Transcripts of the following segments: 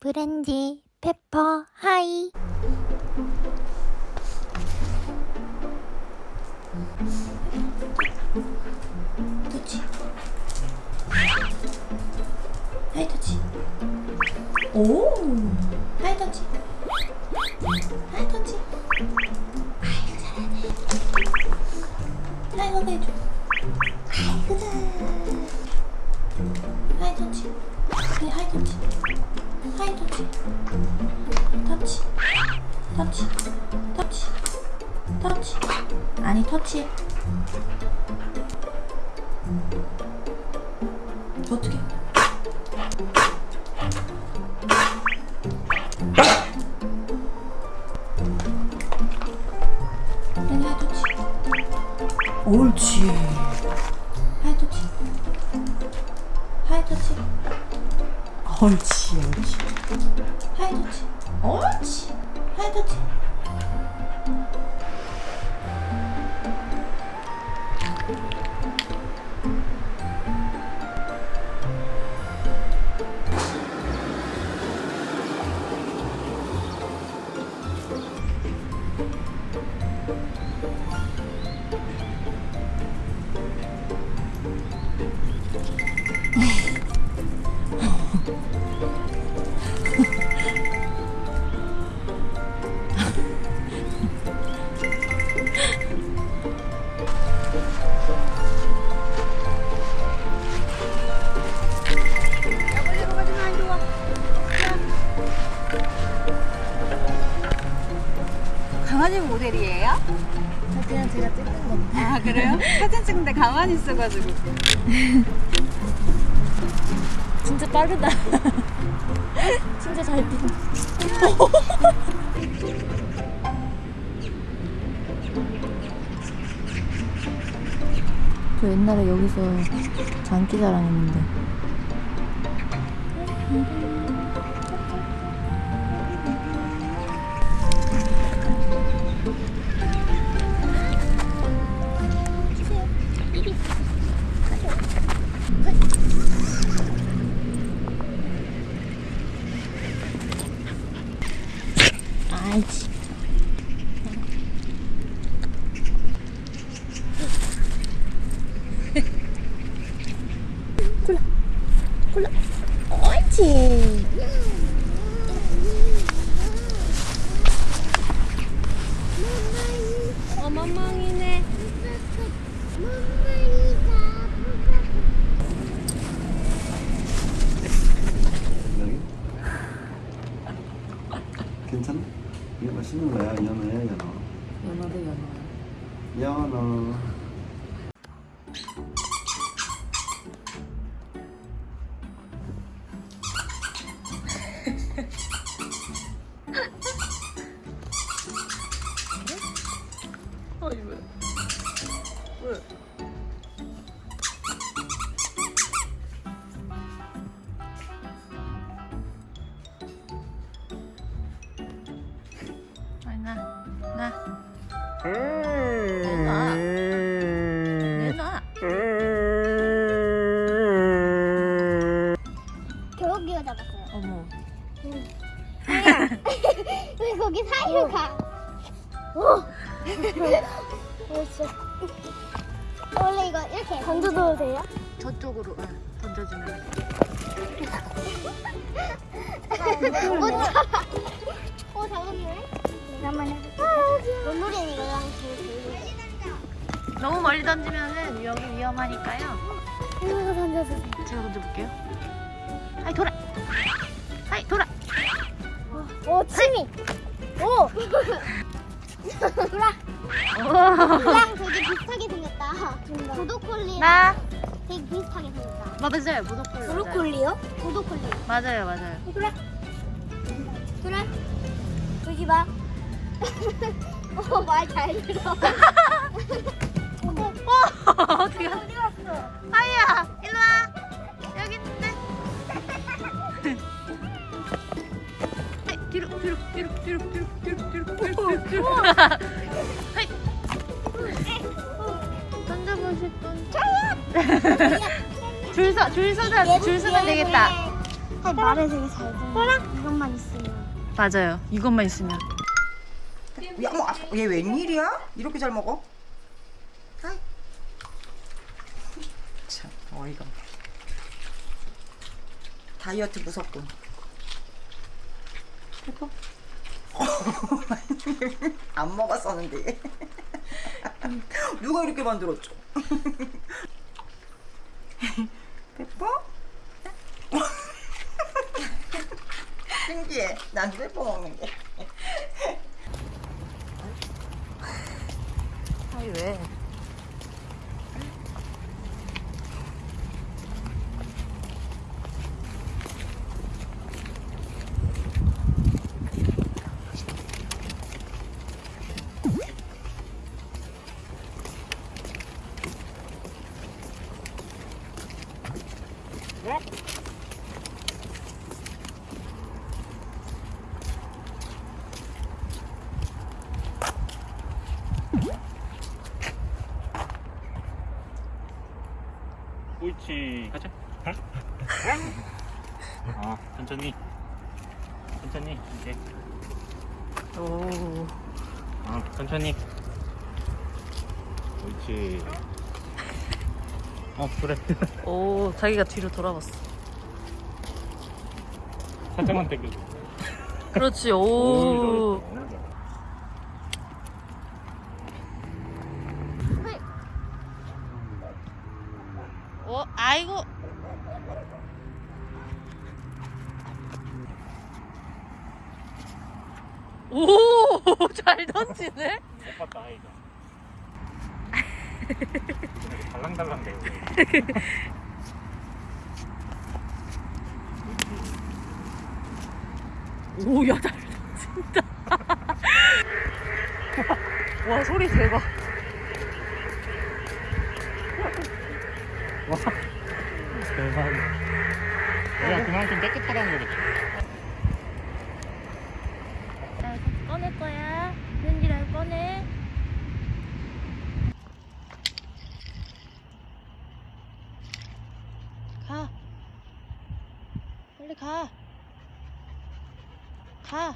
브랜디 페퍼 하이. 터치. 하이 터치. 오! 하이 터치. 하이 터치. 아이고 잘하네. 하이 해줘. 아이고 잘. 하이 터치. 네 하이 터치 하이 터치. 터치. 터치. 터치. 터치. 아니 터치 옳지 옳지. 하이 터치. 옳지 터치 있어가지고. 진짜 빠르다. 진짜 잘 뛴다 저 옛날에 여기서 장기자랑 했는데 爱情。死ぬがや、やなややな。なな。な。 내놔 내놔 겨우기어 잡았어요. 어머 왜 거기 사이로 가? 오. 벌써. 원래 이거 이렇게 던져도 돼요? 저쪽으로 응, 던져주면 못 잡아. 어 잡았네. 한번 해볼게. 이거랑. 너무 멀리 던지면은 여기 위험하니까요 이거 던져주세요. 제가 던져볼게요 하이 돌아 하이 돌아 오 침이. 오. 오. 이랑 되게 비슷하게 생겼다. 보도콜리랑 나 되게 비슷하게 생겼다. 맞아요 무독콜 브로콜리요? 보도콜리. 맞아요 맞아요 그래. 그래. 여기 봐. 어, 말 잘 들어. 어떻게 어디 갔어? 하이야 일로 와 여기 있는데 뒤로 뒤로 뒤로 뒤로 뒤로 뒤로 뒤로 뒤로 뒤로 던져보실 분 줄 서, 줄 서자, 줄 서면 되겠다. 할 말을 되게 잘 듣는. 이것만 있으면. 맞아요. 이것만 있으면. 야, 뭐, 얘 웬일이야? 이렇게 잘 먹어? 아이. 참, 어이가 없네. 다이어트 무섭군. 예뻐? 안 먹었었는데. 누가 이렇게 만들었죠? 예뻐? 신기해. 난 예뻐 먹는 게. 아이 왜? 옳지 가자 어 천천히 천천히 이제 오. 어 천천히 옳지 어 그래 오, 자기가 뒤로 돌아봤어. 살짝만 당겨 그렇지. 오. 어, 아이고. 오, 잘 던지네. 못 봤다 이거 달랑달랑 대요 오, 야, 잘 던진다. 와, 소리 대박. 대박 내가 그만큼 깨끗하다는 거겠지 나 꺼낼 거야. 렌즈를 꺼내. 가. 빨리 가. 가.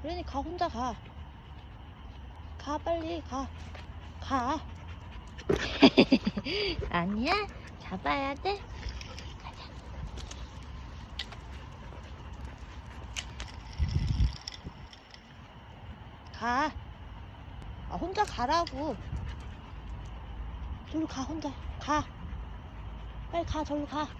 그러니 가 혼자 가. 가 빨리 가. 가. 아니야. 잡아야 돼. 가. 아 혼자 가라고. 저로 가 혼자. 가. 빨리 가 저로 가.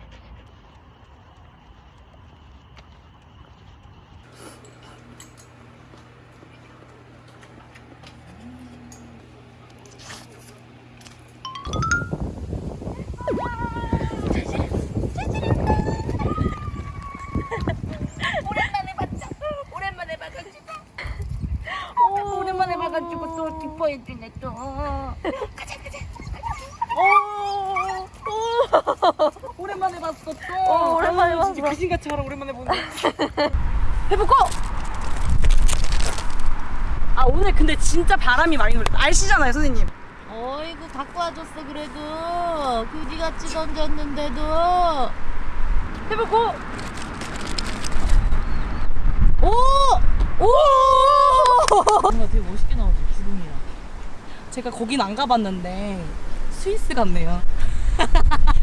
봤어 또. 어, 오랜만에 아유, 진짜 봤어. 귀신같이 오랜만에 보네. 해보고. 아 오늘 근데 진짜 바람이 많이 불었다. 아시잖아요 선생님. 어이구 갖고 와줬어 그래도 그지같이 던졌는데도 해보고 오! 오! 뭔가 되게 멋있게 나오지 구름이랑 제가 거긴 안 가봤는데 스위스 같네요.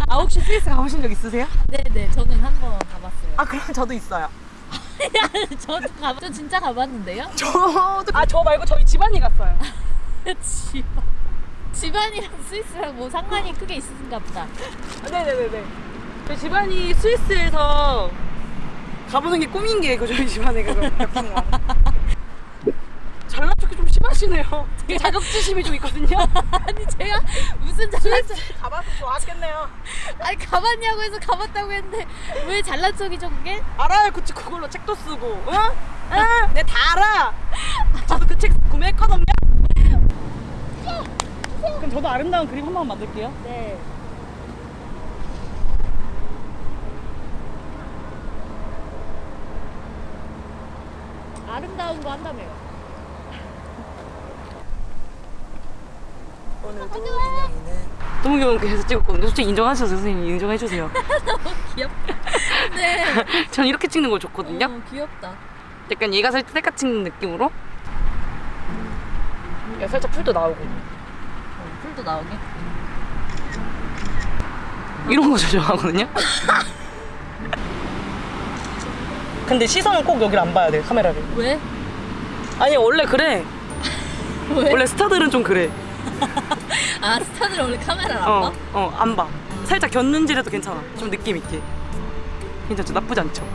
아 혹시 스위스 가보신 적 있으세요? 네네 저는 한 번 가봤어요 아 그럼 저도 있어요. 저도 가봤 저 진짜 가봤는데요? 저도 아 저 말고 저희 집안이 갔어요. 집안 집안이랑 스위스랑 뭐 상관이 크게 있으신가 보다 네네네네. 저희 집안이 스위스에서 가보는 게 꿈인 게그 저희 집안에 심 하시네요. 되게 자격지심이 좀 있거든요. 아니 제가 무슨 잘난 척 가봐서 좋았겠네요. 아니 가봤냐고 해서 가봤다고 했는데 왜 잘난 척이죠 그게? 알아요. 그, 그걸로 책도 쓰고. 응? 응? 내가 다 알아. 저도 그 책 구매했거든요. 그럼 저도 아름다운 그림 한 번 만들게요. 네. 아름다운 거 한다며요. 오늘도 너무 거 계속 찍었거든요. 솔직히 인정하셔서 선생님 인정해주세요. 귀엽다. 전 이렇게 찍는 거 좋거든요. 어, 귀엽다. 약간 얘가 살짝 셀카 찍는 느낌으로. 야, 살짝 풀도 나오고. 풀도 나오게. 이런 거저 좋아하거든요. 근데 시선은 꼭 여기를 안 봐야 돼 카메라를. 왜? 아니 원래 그래. 왜? 원래 스타들은 좀 그래. 아 스타들 원래 카메라를 안 어, 봐? 어, 안 봐. 살짝 곁눈질해도 괜찮아. 좀 느낌 있게. 괜찮죠? 나쁘지 않죠?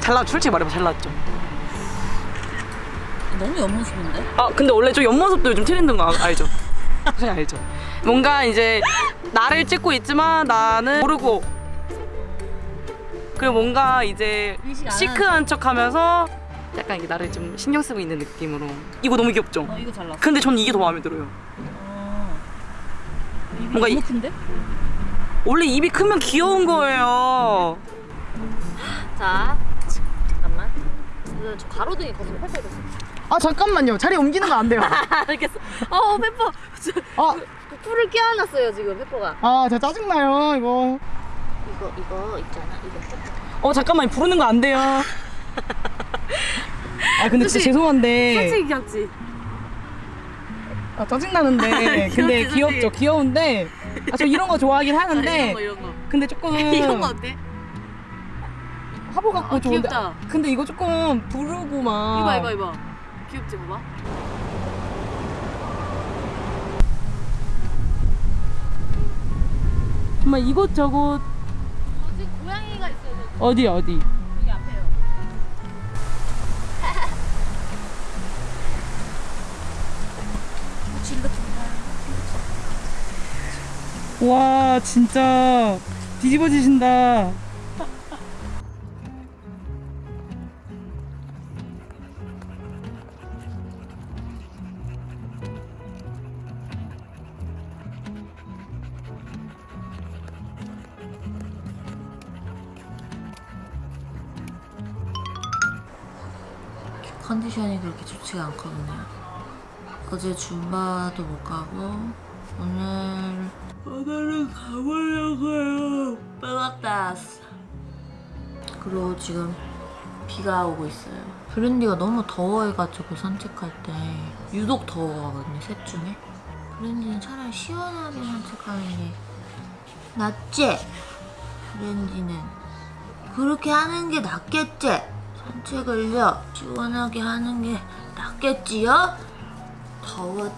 잘 나왔죠? 솔직히 말해봐 잘 나왔죠? 너무 옆모습인데? 아 근데 원래 저 옆모습도 요즘 트렌드인 거 아- 알죠? 그냥 알죠? 뭔가 이제 나를 찍고 있지만 나는 모르고 그리고 뭔가 이제 시크한 척 하면서 약간 이게 나를 좀 신경 쓰고 있는 느낌으로 이거 너무 귀엽죠? 어 이거 잘 나왔어. 근데 전 이게 더 마음에 들어요 어. 입이 뭔가 이- 너무 큰데? 원래 입이 크면 귀여운 거예요 자 잠깐만. 저 가로등이 페퍼 이거. 아 잠깐만요 자리 옮기는 거 안 돼요 알겠어. 어 페퍼. 저, 아, 풀을 껴안았어요 지금 페퍼가. 아 진짜 짜증나요 이거 이거 이거 있잖아 이거. 어 잠깐만 부르는 거 안 돼요 아 근데 진짜 죄송한데 귀엽지. 아 짜증나는데 근데 귀엽지, 귀엽죠 솔직히. 귀여운데 아, 저 이런 거 좋아하긴 하는데 이런 거 이런 거. 근데 조금 이런 거 어때? 화보 갖고 아, 좋은데 귀엽다. 근데 이거 조금 부르고 막 이봐 이봐 이봐. 귀엽지 봐봐. 정말 이곳저곳 어디 고양이가 있어요. 어디 어디 와 진짜 뒤집어지신다 컨디션이 그렇게 좋지가 않거든요. 어제 줌바도 못 가고 오늘 오늘은 가보려고요. 빼갔다. 그리고 지금 비가 오고 있어요. 브랜디가 너무 더워해가지고 산책할 때 유독 더워하거든요. 셋 중에. 브랜디는 차라리 시원하게 산책하는 게 낫지? 브랜디는 그렇게 하는 게 낫겠지? 산책을요 시원하게 하는 게 낫겠지요? 더워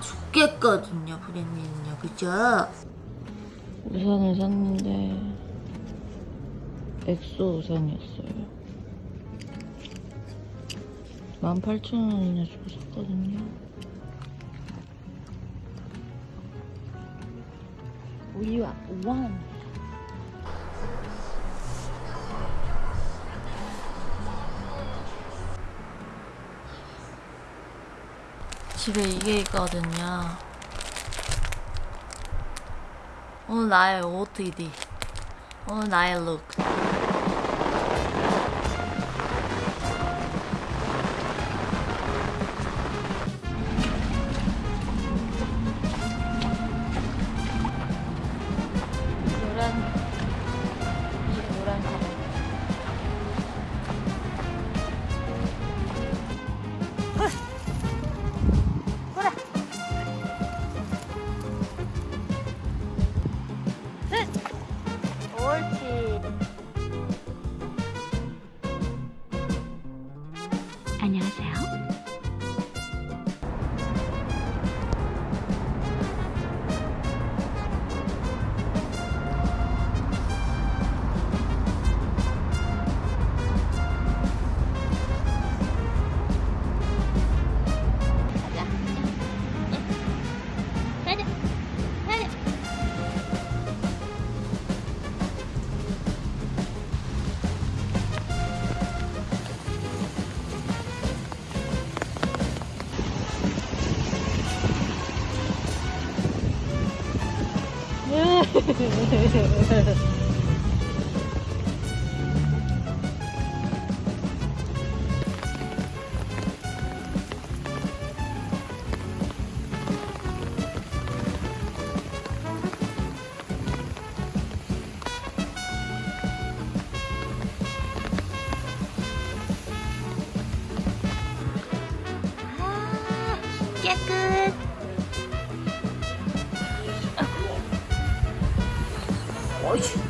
죽겠거든요 브랜디는요 그죠? 우산을 샀는데 엑소 우산이었어요 18,000원이나 주고 샀거든요 우유와 우한 집에 이게 있거든요. 오늘 나의 OOTD. 오늘 나의 룩. 안녕하세요. 逆 끗.